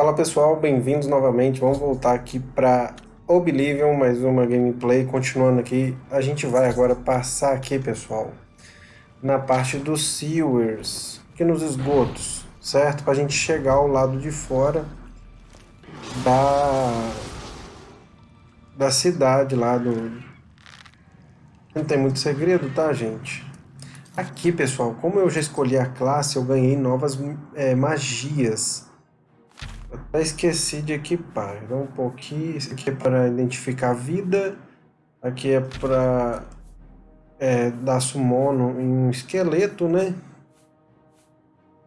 Fala pessoal, bem-vindos novamente. Vamos voltar aqui para Oblivion, mais uma gameplay. Continuando aqui, a gente vai agora passar aqui, pessoal, na parte dos sewers, aqui nos esgotos, certo? Para a gente chegar ao lado de fora da, da cidade lá do... Não tem muito segredo, tá, gente? Aqui, pessoal, como eu já escolhi a classe, eu ganhei novas é, magias até esqueci de equipar. Então, um pouquinho. Isso aqui é para identificar a vida. Aqui é para é, dar sumono em um esqueleto, né?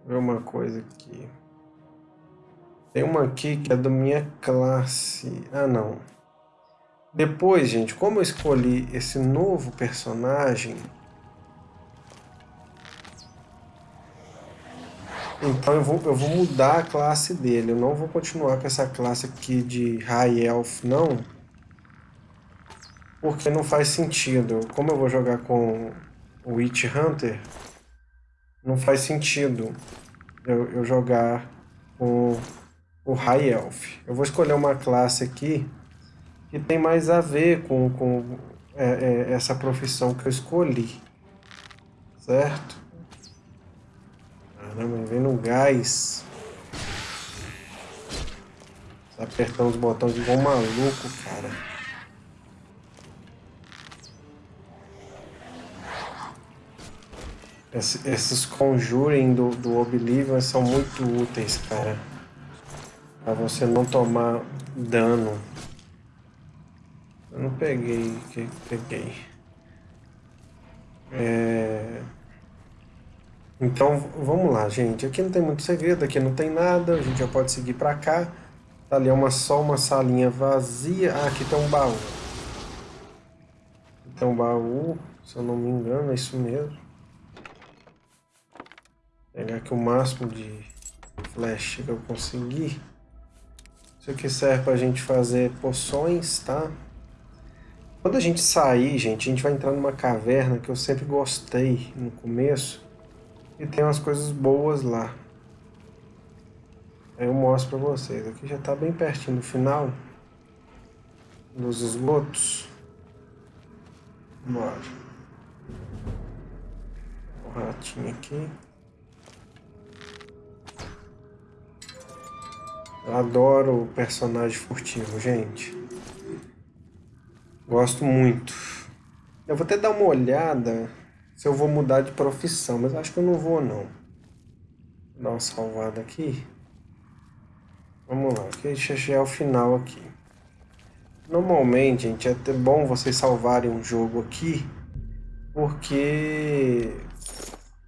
Ver uma coisa aqui. Tem uma aqui que é da minha classe. Ah, não. Depois, gente, como eu escolhi esse novo personagem, Então eu vou, eu vou mudar a classe dele. Eu não vou continuar com essa classe aqui de High Elf, não. Porque não faz sentido. Como eu vou jogar com o Witch Hunter, não faz sentido eu, eu jogar com o High Elf. Eu vou escolher uma classe aqui que tem mais a ver com, com é, é, essa profissão que eu escolhi. Certo? Caramba, vem no gás. Apertando os botões igual um maluco, cara. Esse, esses Conjuring do, do Oblivion são muito úteis, cara. Pra você não tomar dano. Eu não peguei, que peguei. Então, vamos lá, gente. Aqui não tem muito segredo, aqui não tem nada. A gente já pode seguir pra cá. Tá ali uma, só uma salinha vazia. Ah, aqui tem um baú. Tem um baú, se eu não me engano, é isso mesmo. Vou pegar aqui o máximo de flash que eu conseguir. Isso aqui serve pra gente fazer poções, tá? Quando a gente sair, gente, a gente vai entrar numa caverna que eu sempre gostei no começo e tem umas coisas boas lá. Eu mostro pra vocês. Aqui já tá bem pertinho do final. Dos esgotos. Bora. O ratinho aqui. Eu adoro o personagem furtivo, gente. Gosto muito. Eu vou até dar uma olhada se eu vou mudar de profissão, mas acho que eu não vou não. Vou dar uma salvada aqui. Vamos lá, que já é o final aqui. Normalmente, gente, é até bom vocês salvarem um jogo aqui, porque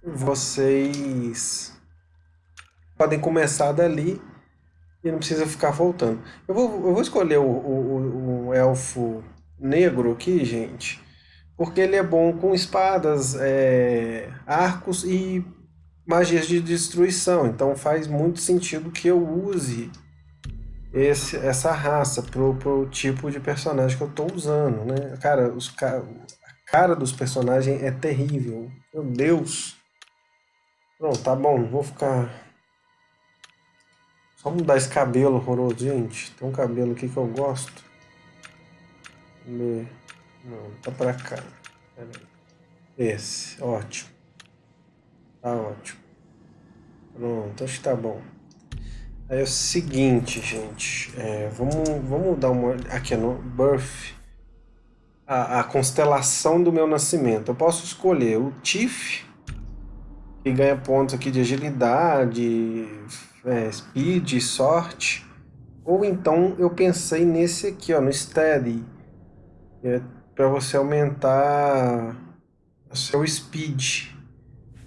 vocês podem começar dali e não precisa ficar voltando. Eu vou, eu vou escolher o, o, o elfo negro aqui, gente, porque ele é bom com espadas, é, arcos e magias de destruição. Então faz muito sentido que eu use esse, essa raça pro, pro tipo de personagem que eu estou usando, né? Cara, os, a cara dos personagens é terrível. Meu Deus! Pronto, tá bom, vou ficar... Só mudar esse cabelo horroroso, gente. Tem um cabelo aqui que eu gosto. Ver. Não, tá pra cá. Esse, ótimo. Tá ótimo. Pronto, acho que tá bom. Aí é o seguinte, gente. É, vamos, vamos dar uma... Aqui no Birth. A, a constelação do meu nascimento. Eu posso escolher o Tiff, que ganha pontos aqui de agilidade, é, speed, sorte. Ou então eu pensei nesse aqui, ó, no Steady é para você aumentar o seu speed.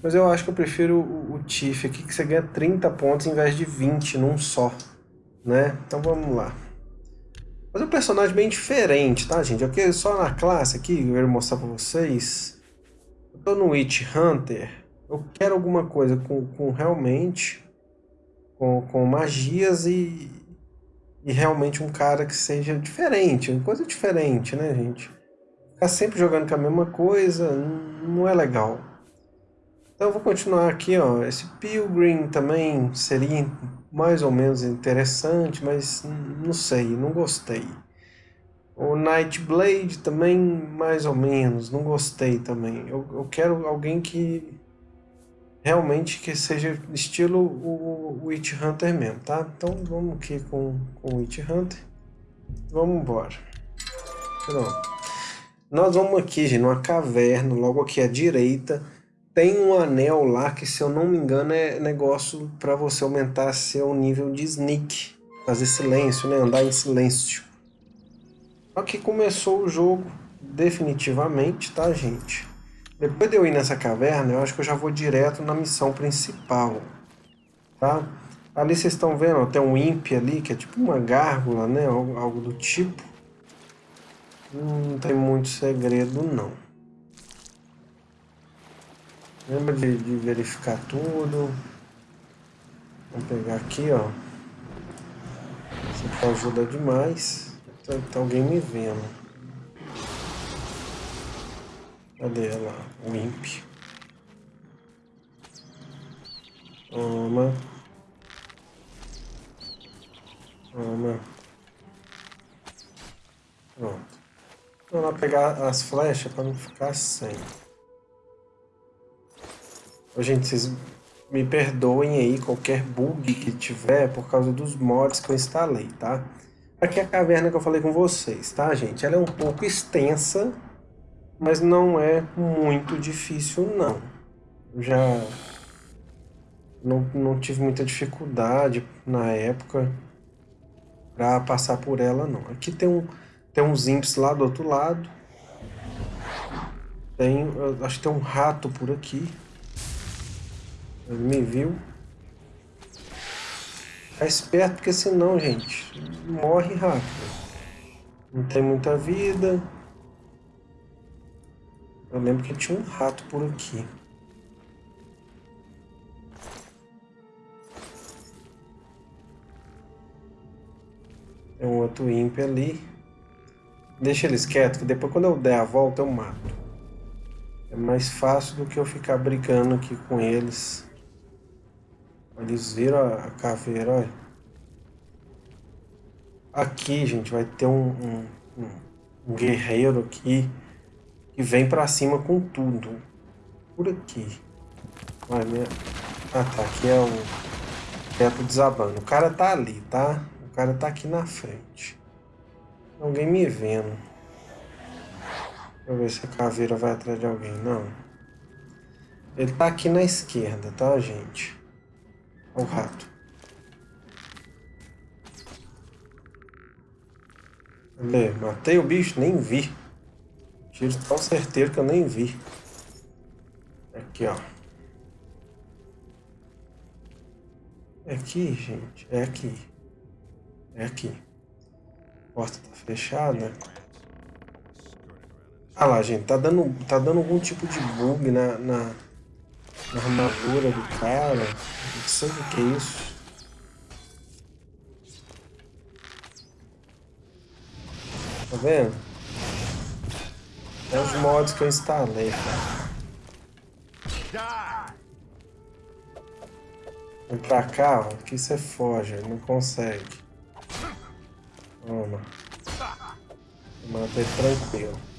Mas eu acho que eu prefiro o, Tiff aqui, que você ganha 30 pontos em vez de 20 num só, né? Então vamos lá. Mas é um personagem bem diferente, tá, gente? Aqui só na classe aqui, eu quero mostrar para vocês. Eu tô no Witch Hunter. Eu quero alguma coisa com, com realmente... Com, com magias e, e realmente um cara que seja diferente, uma coisa diferente, né, gente? Ficar sempre jogando com a mesma coisa não é legal. Então vou continuar aqui, ó. Esse Pilgrim também seria mais ou menos interessante, mas não sei, não gostei. O Nightblade também, mais ou menos, não gostei também. Eu, eu quero alguém que realmente que seja estilo o Witch Hunter mesmo, tá? Então vamos aqui com, com o Witch Hunter. Vamos embora. Pronto. Nós vamos aqui, gente, numa caverna, logo aqui à direita. Tem um anel lá que, se eu não me engano, é negócio para você aumentar seu nível de sneak. Fazer silêncio, né? Andar em silêncio. Aqui começou o jogo definitivamente, tá, gente? Depois de eu ir nessa caverna, eu acho que eu já vou direto na missão principal, tá? Ali vocês estão vendo, tem um imp ali, que é tipo uma gárgula, né? Algo do tipo. Não tem muito segredo, não. Lembra de, de verificar tudo. Vamos pegar aqui, ó. Isso aqui ajuda demais. Tá, tá alguém me vendo. Cadê ela? O imp. Toma. Toma. Pronto. Vou lá pegar as flechas para não ficar sem. Ô, gente, vocês me perdoem aí qualquer bug que tiver por causa dos mods que eu instalei, tá? Aqui é a caverna que eu falei com vocês, tá, gente? Ela é um pouco extensa, mas não é muito difícil, não. Eu já não, não tive muita dificuldade na época para passar por ela, não. Aqui tem, um, tem uns imps lá do outro lado. Tem, acho que tem um rato por aqui. Ele me viu. Ficar esperto, porque senão, gente, morre rápido. Não tem muita vida. Eu lembro que tinha um rato por aqui. Tem um outro ímpio ali. Deixa eles quietos, que depois quando eu der a volta eu mato. É mais fácil do que eu ficar brigando aqui com eles. Eles viram a caveira, olha. Aqui, gente, vai ter um, um, um guerreiro aqui que vem pra cima com tudo. Por aqui. Olha, minha... Ah, tá. Aqui é o teto desabando. O cara tá ali, tá? O cara tá aqui na frente. Alguém me vendo. Deixa eu ver se a caveira vai atrás de alguém. Não. Ele tá aqui na esquerda, tá, gente? o rato. Cadê? Matei o bicho? Nem vi. Tiro tão certeiro que eu nem vi. Aqui, ó. É aqui, gente. É aqui. É aqui. Porta tá fechada. Ah lá, gente. Tá dando, tá dando algum tipo de bug na, na na armadura do cara. Não sei o que é isso. Tá vendo? É os mods que eu instalei, cara. Vem pra cá, ó. Aqui você foge, não consegue. Toma. Mantém tranquilo.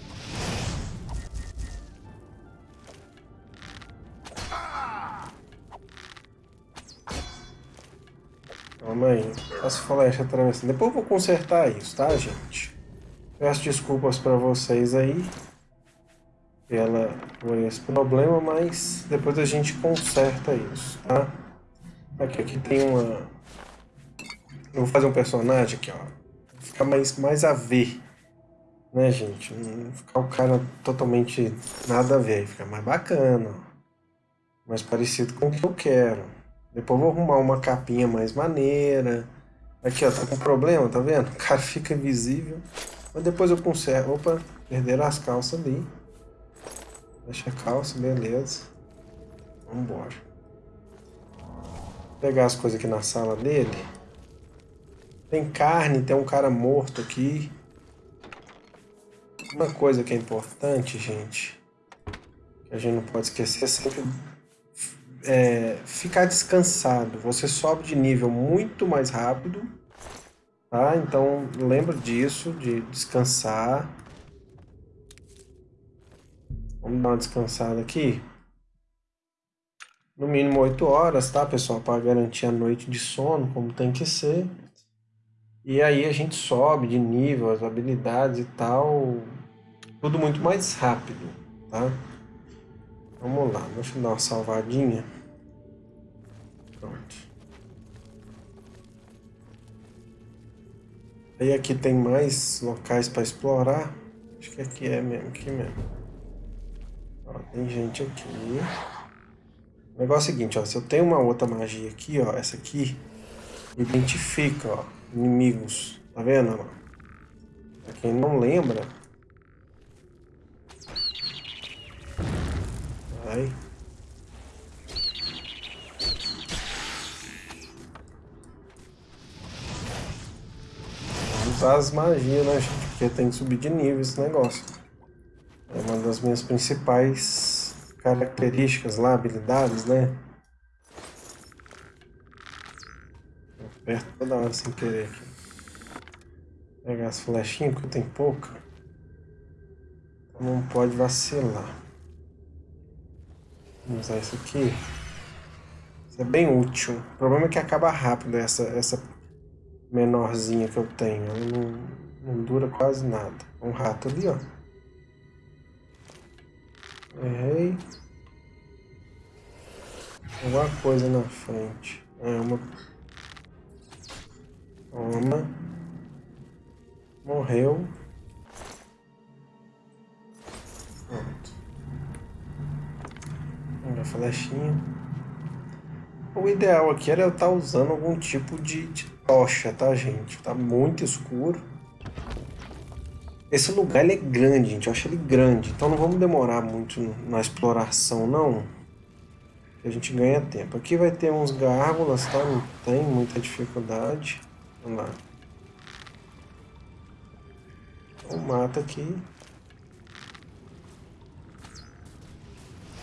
Calma aí. As flechas atravessando. Depois eu vou consertar isso, tá, gente? Peço desculpas pra vocês aí. Pela, por esse problema, mas depois a gente conserta isso, tá? Aqui, aqui tem uma... Eu vou fazer um personagem aqui, ó. Ficar mais, mais a ver. Né, gente? Não ficar o cara totalmente nada a ver. Fica mais bacana. Mais parecido com o que eu quero. Depois vou arrumar uma capinha mais maneira. Aqui, ó, tá com problema, tá vendo? O cara fica invisível. Mas depois eu conserto. Opa, perderam as calças ali. Deixa a calça, beleza. Vambora. Vou pegar as coisas aqui na sala dele. Tem carne, tem um cara morto aqui. Uma coisa que é importante, gente, que a gente não pode esquecer é sempre é, ficar descansado. Você sobe de nível muito mais rápido, tá? Então lembra disso, de descansar. Vamos dar uma descansada aqui. No mínimo 8 horas, tá, pessoal? Para garantir a noite de sono, como tem que ser. E aí a gente sobe de nível, as habilidades e tal. Tudo muito mais rápido, tá? Vamos lá, deixa eu dar uma salvadinha. Pronto. Aí aqui tem mais locais para explorar. Acho que aqui é mesmo, aqui mesmo. Ó, tem gente aqui. O negócio é o seguinte, ó, se eu tenho uma outra magia aqui, ó, essa aqui, identifica, ó, inimigos. Tá vendo? Pra quem não lembra, Vai. Usar as magias, né, gente? Porque tem que subir de nível esse negócio. É uma das minhas principais características lá, habilidades, né? Aperto toda hora sem querer aqui. Pegar as flechinhas, porque tem pouca. Não pode vacilar. Vamos usar isso aqui. Isso é bem útil. O problema é que acaba rápido essa, essa menorzinha que eu tenho. Ela não, não dura quase nada. Um rato ali, ó. Errei. Alguma coisa na frente. É uma... Toma. Morreu. Minha flechinha. O ideal aqui era eu estar tá usando algum tipo de, de tocha, tá, gente? Tá muito escuro. Esse lugar ele é grande, gente. Eu acho ele grande. Então não vamos demorar muito na exploração, não. A gente ganha tempo. Aqui vai ter uns gárgulas, tá? Não tem muita dificuldade. Vamos lá. Então mata aqui.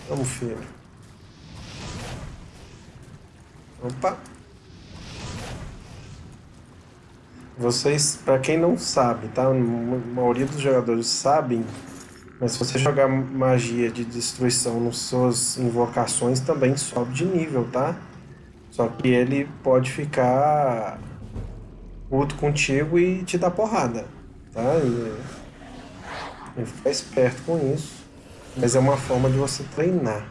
Vamos, filho. Opa! Vocês, para quem não sabe, tá? A maioria dos jogadores sabem, mas se você jogar magia de destruição nas suas invocações, também sobe de nível, tá? Só que ele pode ficar puto contigo e te dar porrada, tá? E, e ficar esperto com isso. Mas é uma forma de você treinar.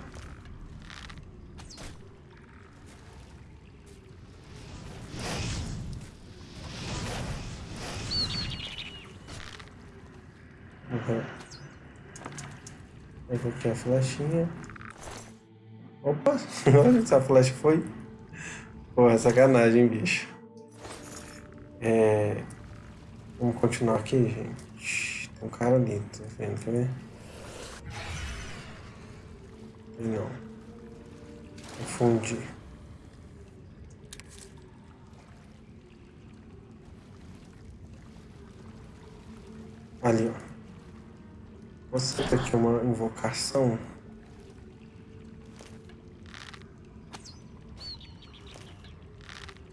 Uhum. Pegou aqui a flechinha. Opa! Olha essa flecha foi. Porra, sacanagem, bicho. É... Vamos continuar aqui, gente. Tem um cara ali, tá vendo? Quer ver? Não. Confundi. Ali, ó. Você tem aqui uma invocação.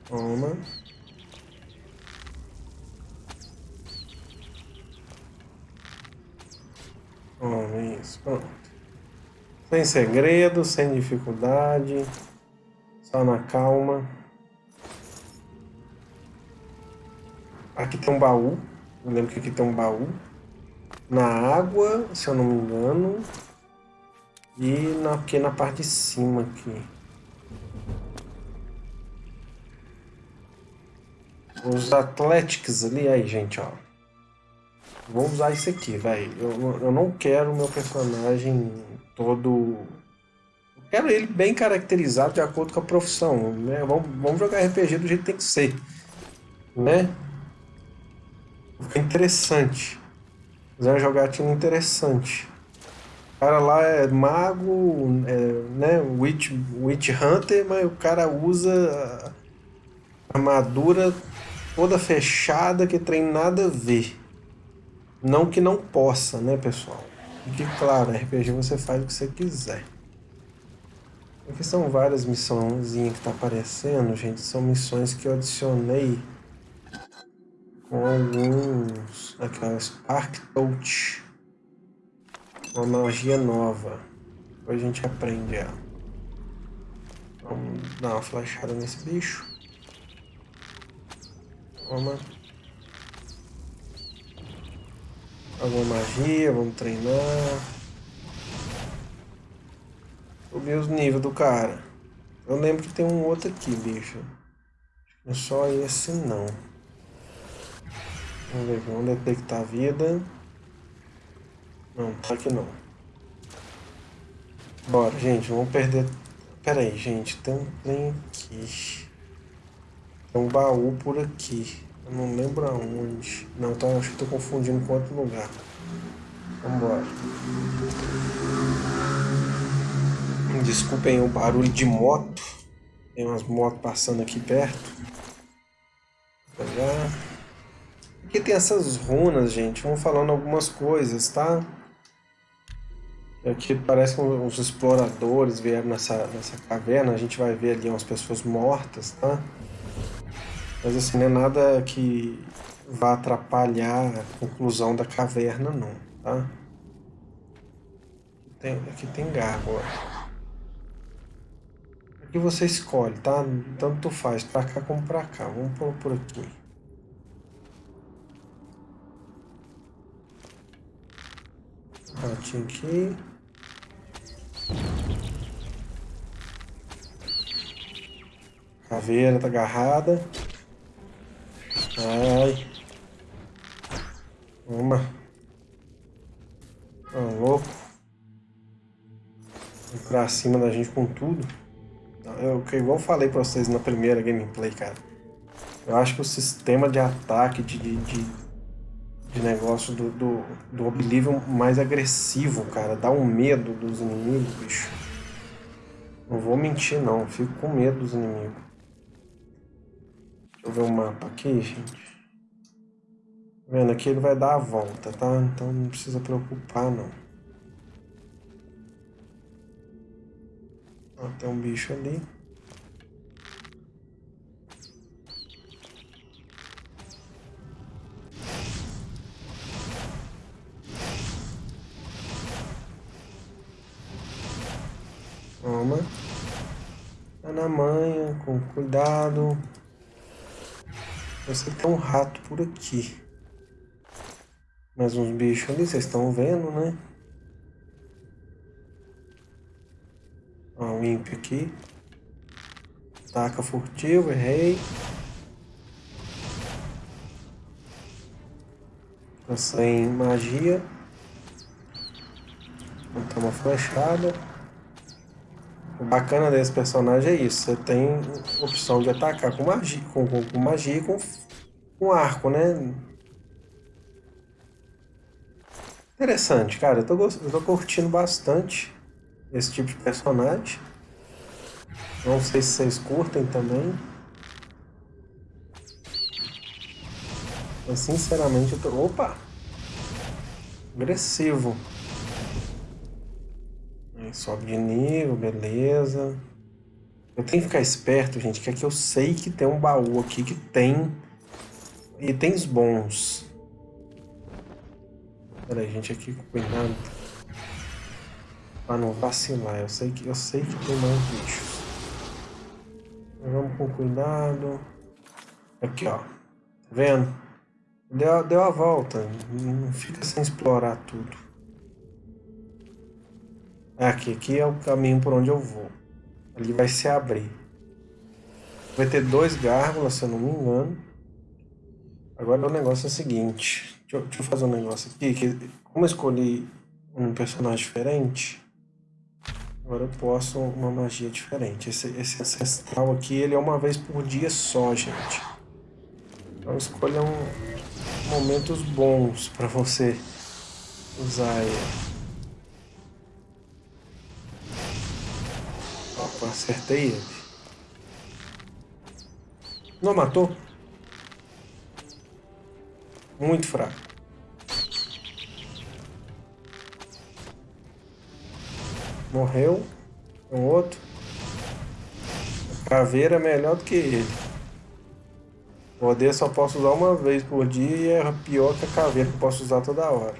Toma. Toma, isso. Pronto. Sem segredo, sem dificuldade, só na calma. Aqui tem um baú, eu lembro que aqui tem um baú. Na água, se eu não me engano. E na, aqui na parte de cima aqui. Os Atléticos ali, aí gente, ó. Vou usar isso aqui, velho. Eu, eu não quero meu personagem todo. Eu quero ele bem caracterizado de acordo com a profissão. Né? Vamos, vamos jogar RPG do jeito que tem que ser. Né? Fica interessante. Fazer jogar time interessante. O cara lá é mago, é, né? Witch, Witch Hunter, mas o cara usa armadura toda fechada que tem nada a ver. Não que não possa, né, pessoal? Fique claro, RPG você faz o que você quiser. Aqui são várias missõezinhas que tá aparecendo, gente. São missões que eu adicionei com alguns... Aquela Spark Touch. Uma magia nova. Depois a gente aprende ela. Vamos dar uma flechada nesse bicho. Toma. Alguma magia, vamos treinar. Subir os níveis do cara. Eu lembro que tem um outro aqui, bicho. Não é só esse não. Vamos ver, vamos detectar a vida. Não, tá aqui não. Bora, gente, vamos perder... Pera aí, gente, tem um trem aqui. Tem um baú por aqui. Eu não lembro aonde. Não, tá, acho que tô confundindo com outro lugar. Vambora. Desculpem o barulho de moto. Tem umas motos passando aqui perto. Aqui tem essas runas, gente. Vão falando algumas coisas, tá? Aqui parece que os exploradores vieram nessa, nessa caverna. A gente vai ver ali umas pessoas mortas, tá? Mas assim, não é nada que vá atrapalhar a conclusão da caverna, não, tá? Tem, aqui tem gárgula. Aqui você escolhe, tá? Tanto faz, pra cá como pra cá. Vamos por aqui. Ratinho aqui. Caveira tá agarrada. Ai. Uma. Tá louco. Vem pra cima da gente com tudo. Eu, igual falei pra vocês na primeira gameplay, cara. Eu acho que o sistema de ataque, de, de, de, de negócio do, do, do Oblivion mais agressivo, cara. Dá um medo dos inimigos, bicho. Não vou mentir, não. Fico com medo dos inimigos. Deixa eu ver o mapa aqui, gente. Tá vendo? Aqui ele vai dar a volta, tá? Então não precisa preocupar, não. Ó, tem um bicho ali. Toma. Tá na manha, com cuidado. Eu que tem um rato por aqui. Mais uns bichos ali, vocês estão vendo, né? Ó, um ímpio aqui. Taca furtivo, errei. Sem magia. Vou uma flechada. Bacana desse personagem é isso, você tem opção de atacar com magia, com, com, com magia e com, com arco, né? Interessante, cara, eu tô, eu tô curtindo bastante esse tipo de personagem. Não sei se vocês curtem também. Mas sinceramente eu tô... Opa! Agressivo. Sobe de nível, beleza. Eu tenho que ficar esperto, gente, que aqui eu sei que tem um baú aqui que tem itens bons. Pera gente, aqui com cuidado. Pra não vacilar, eu sei que, eu sei que tem mais bichos. Vamos com cuidado. Aqui, ó. Tá vendo? Deu, deu a volta. Não fica sem explorar tudo. Aqui, aqui é o caminho por onde eu vou. Ali vai se abrir. Vai ter dois gárgulas, se eu não me engano. Agora o negócio é o seguinte. Deixa eu, deixa eu fazer um negócio aqui. Que, como eu escolhi um personagem diferente, agora eu posso uma magia diferente. Esse, esse ancestral aqui, ele é uma vez por dia só, gente. Então escolha um, momentos bons para você usar ele. Acertei ele. Não matou? Muito fraco. Morreu. Um outro. Caveira é melhor do que ele. Poder só posso usar uma vez por dia e é pior que a caveira que posso usar toda hora.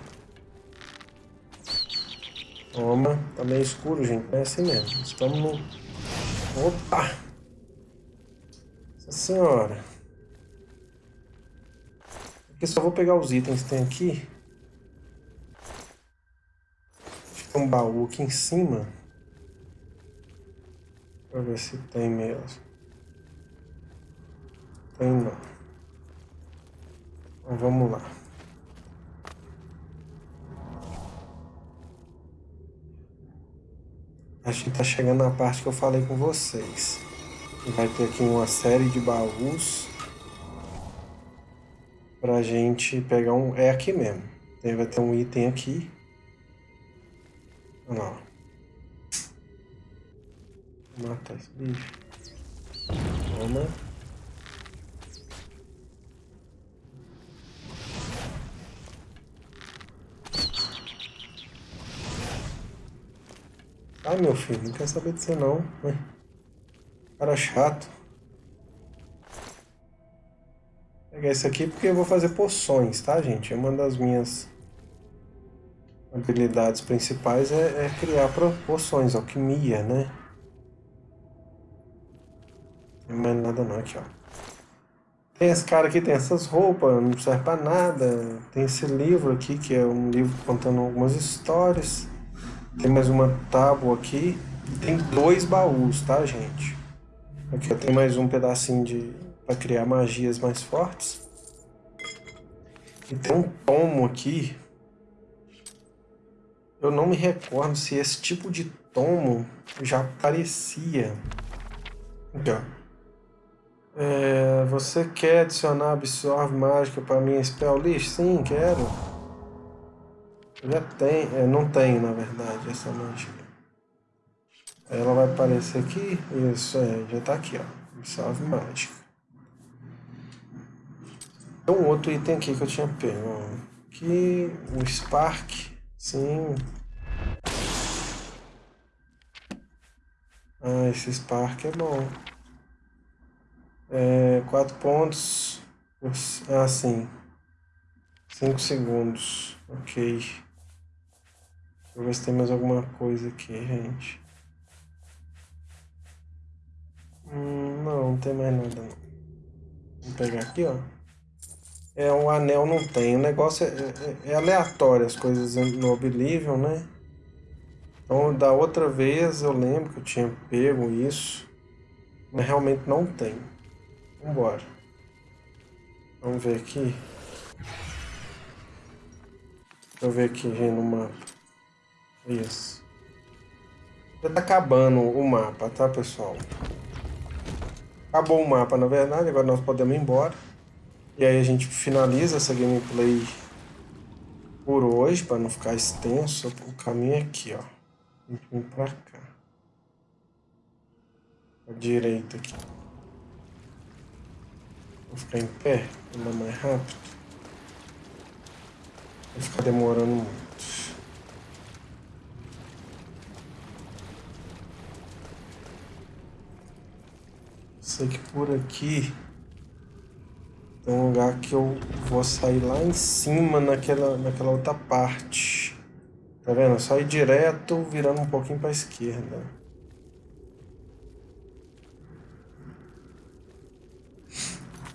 Toma, tá meio escuro, gente. É assim mesmo. Estamos no. Opa! Nossa senhora. Aqui só vou pegar os itens que tem aqui. Tem um baú aqui em cima. Pra ver se tem mesmo. Tem não. Então vamos lá. A gente tá chegando na parte que eu falei com vocês. Vai ter aqui uma série de baús pra gente pegar um... É aqui mesmo. Vai ter um item aqui. Lá. Vou matar esse bicho. Toma. Ai meu filho, não quer saber de você não. Né? Cara chato. Vou pegar esse aqui porque eu vou fazer poções, tá gente? É uma das minhas habilidades principais é, é criar poções, alquimia, né? Não mais nada não, aqui ó. Tem esse cara aqui, tem essas roupas, não serve pra nada. Tem esse livro aqui, que é um livro contando algumas histórias. Tem mais uma tábua aqui. Tem dois baús, tá, gente? Aqui ó, tem mais um pedacinho de... pra criar magias mais fortes. E tem um tomo aqui. Eu não me recordo se esse tipo de tomo já aparecia. Aqui, ó. É, você quer adicionar absorve mágica para minha spell list? Sim, quero. Já tem, é, não tem na verdade essa mágica. Ela vai aparecer aqui, isso é, já está aqui, ó, absorve mágica. Tem um outro item aqui que eu tinha pego, aqui, o Spark, sim. Ah, esse Spark é bom. É, quatro pontos. Ah, sim. Cinco segundos. Ok. Deixa eu ver se tem mais alguma coisa aqui, gente. Hum, não, não tem mais nada não. Vou pegar aqui, ó. É, um anel não tem. O negócio é, é, é aleatório, as coisas no Oblivion, né? Então, da outra vez eu lembro que eu tinha pego isso. Mas realmente não tem. Vambora. Vamos ver aqui. Deixa eu ver aqui, gente, no mapa. Isso. Já tá acabando o mapa, tá, pessoal? Acabou o mapa, na verdade. Agora nós podemos ir embora. E aí a gente finaliza essa gameplay por hoje, para não ficar extenso. O caminho aqui, ó. A gente vem pra cá. A direita aqui. Vou ficar em pé, andar mais rápido. Vai ficar demorando muito. Sei que por aqui tem um lugar que eu vou sair lá em cima naquela, naquela outra parte. Tá vendo? Só ir direto, virando um pouquinho para a esquerda.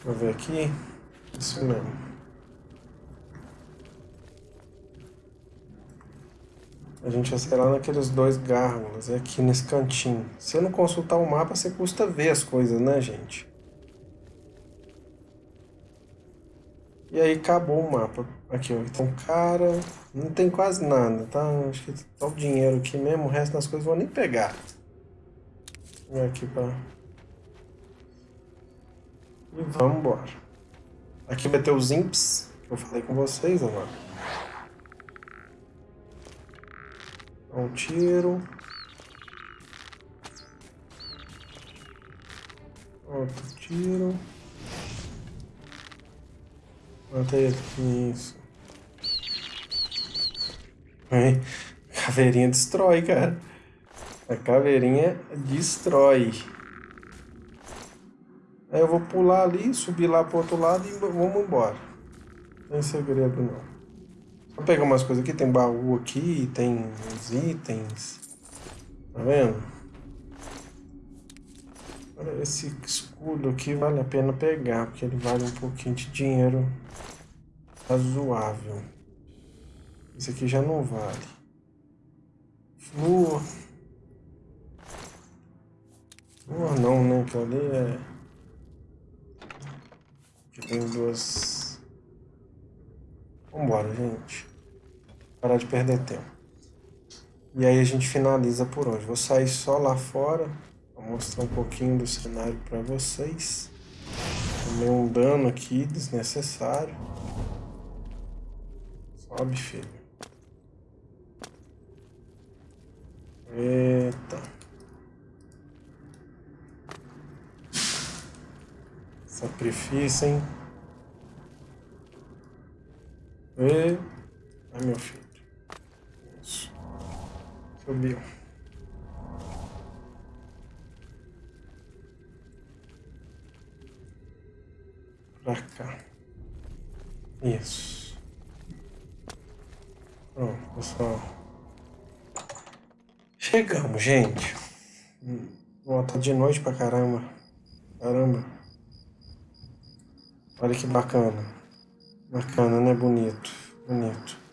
Vou ver aqui. Isso mesmo. A gente vai ser lá naqueles dois gárgulas, é aqui nesse cantinho. Se eu não consultar o mapa, você custa ver as coisas, né, gente? E aí acabou o mapa. Aqui, ó. Então, cara, não tem quase nada, tá? Acho que tá o dinheiro aqui mesmo, o resto das coisas eu vou nem pegar. Vou aqui pra e vamos embora. Aqui vai ter os imps, que eu falei com vocês agora. Um tiro. Outro tiro. Matei isso. Caveirinha destrói, cara. A caveirinha destrói. Aí eu vou pular ali, subir lá pro outro lado e vamos embora. Não tem segredo não. Vou pegar umas coisas aqui, tem baú aqui, tem uns itens. Tá vendo? Esse escudo aqui vale a pena pegar, porque ele vale um pouquinho de dinheiro razoável. Esse aqui já não vale. Flor. Flor não, né? Que ali é... Aqui tem duas... Vambora, gente. Parar de perder tempo. E aí a gente finaliza por hoje. Vou sair só lá fora. Vou mostrar um pouquinho do cenário para vocês. Tomei um dano aqui desnecessário. Sobe, filho. Eita. Sacrifício, hein? E... Ai, meu filho. Subiu. Pra cá. Isso. Pronto, pessoal. Chegamos, gente. Ó, tá de noite pra caramba. Caramba. Olha que bacana. Bacana, né? Bonito. Bonito.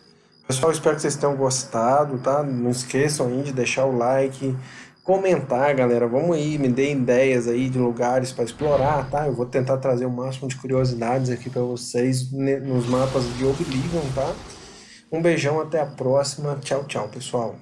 Pessoal, espero que vocês tenham gostado, tá? Não esqueçam aí de deixar o like, comentar, galera. Vamos aí, me dê ideias aí de lugares para explorar, tá? Eu vou tentar trazer o máximo de curiosidades aqui para vocês nos mapas de Oblivion, tá? Um beijão, até a próxima. Tchau, tchau, pessoal.